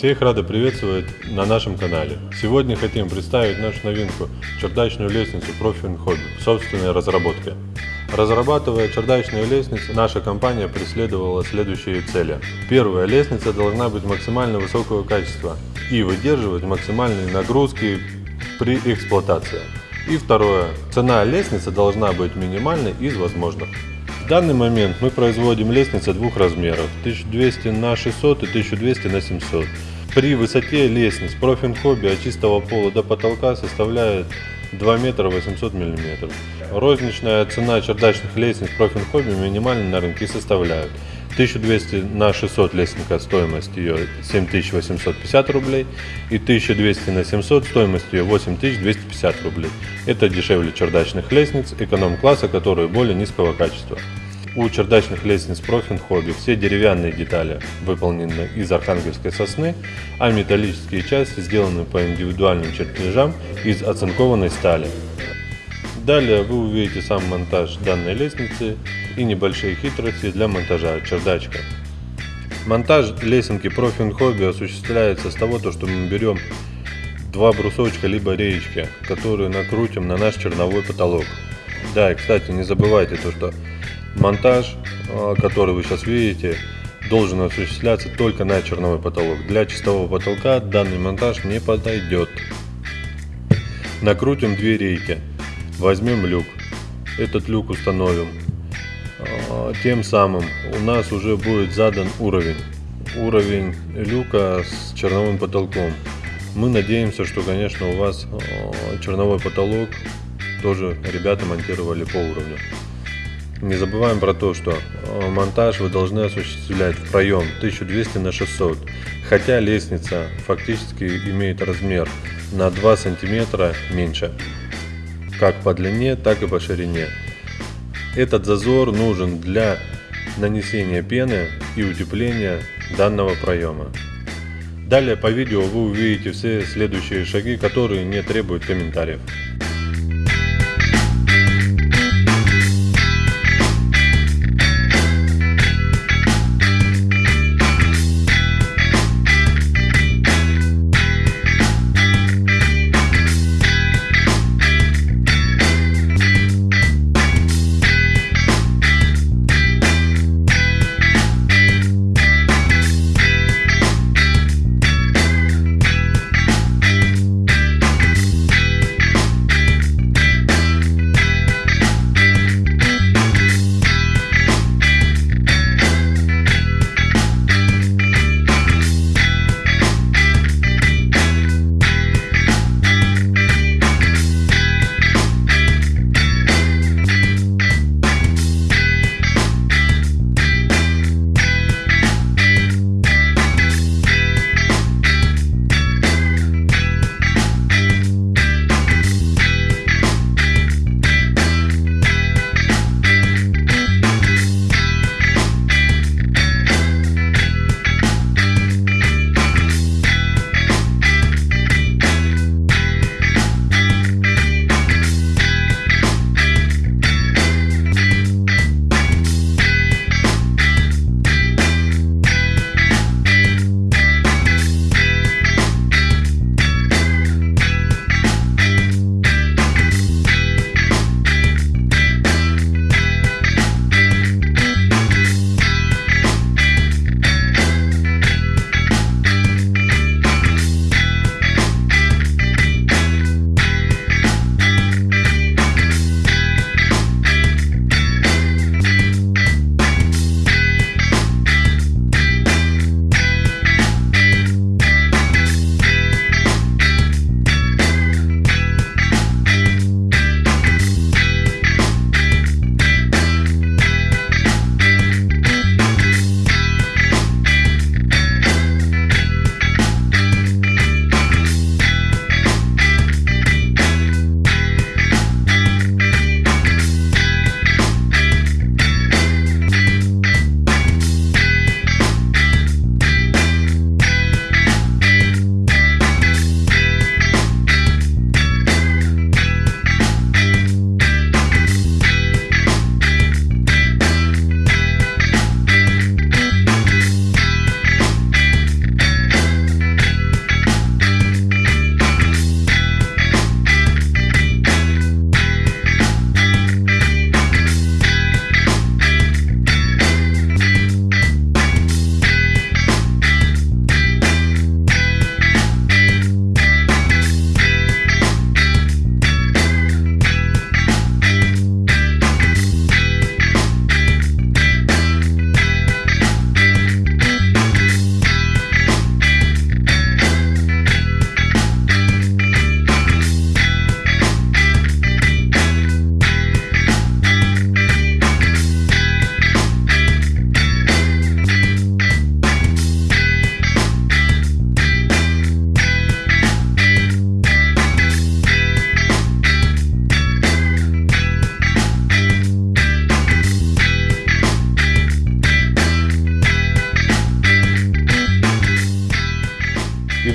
Всех рады приветствовать на нашем канале. Сегодня хотим представить нашу новинку – чердачную лестницу Profin Hobby собственной разработке. Разрабатывая чердачную лестницу, наша компания преследовала следующие цели. Первая, лестница должна быть максимально высокого качества и выдерживать максимальные нагрузки при эксплуатации. И второе, цена лестницы должна быть минимальной из возможных. В данный момент мы производим лестницы двух размеров 1200 на 600 и 1200 на 700. При высоте лестниц профиль от чистого пола до потолка составляет 2 метра 800 миллиметров. Розничная цена чердачных лестниц профиль минимально на рынке составляет 1200 на 600 лестника стоимость ее 7850 рублей и 1200 на 700 стоимость ее 8250 рублей. Это дешевле чердачных лестниц эконом-класса, которые более низкого качества. У чердачных лестниц Profin Hobby все деревянные детали выполнены из архангельской сосны, а металлические части сделаны по индивидуальным чертежам из оцинкованной стали. Далее вы увидите сам монтаж данной лестницы и небольшие хитрости для монтажа чердачка. Монтаж лесенки Profin Hobby осуществляется с того, что мы берем два брусочка либо реечки, которые накрутим на наш черновой потолок. Да, и кстати, не забывайте то, что монтаж, а, который вы сейчас видите, должен осуществляться только на черновой потолок. Для чистого потолка данный монтаж не подойдет. Накрутим две рейки. Возьмем люк. Этот люк установим. А, тем самым у нас уже будет задан уровень. Уровень люка с черновым потолком. Мы надеемся, что конечно у вас а, черновой потолок тоже ребята монтировали по уровню. Не забываем про то, что э, монтаж вы должны осуществлять в проем 1200 на 600, хотя лестница фактически имеет размер на 2 сантиметра меньше, как по длине, так и по ширине. Этот зазор нужен для нанесения пены и утепления данного проема. Далее по видео вы увидите все следующие шаги, которые не требуют комментариев.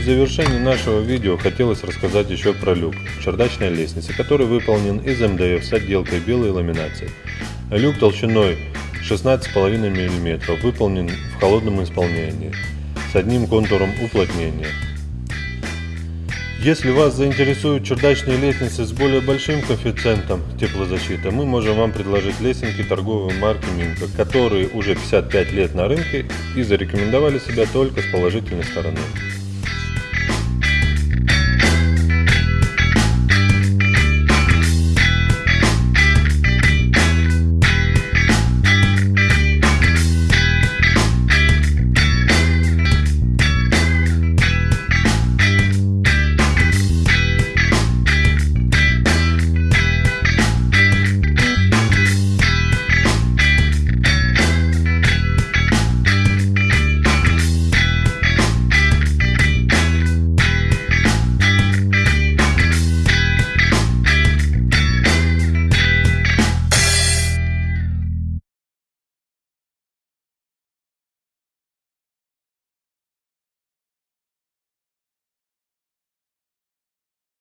Завершении нашего видео хотелось рассказать еще про люк чердачной лестницы, который выполнен из МДФ с отделкой белой ламинации. Люк толщиной 16,5 мм выполнен в холодном исполнении с одним контуром уплотнения. Если вас заинтересуют чердачные лестницы с более большим коэффициентом теплозащиты, мы можем вам предложить лесенки торговой марки Минка, которые уже 55 лет на рынке и зарекомендовали себя только с положительной стороны.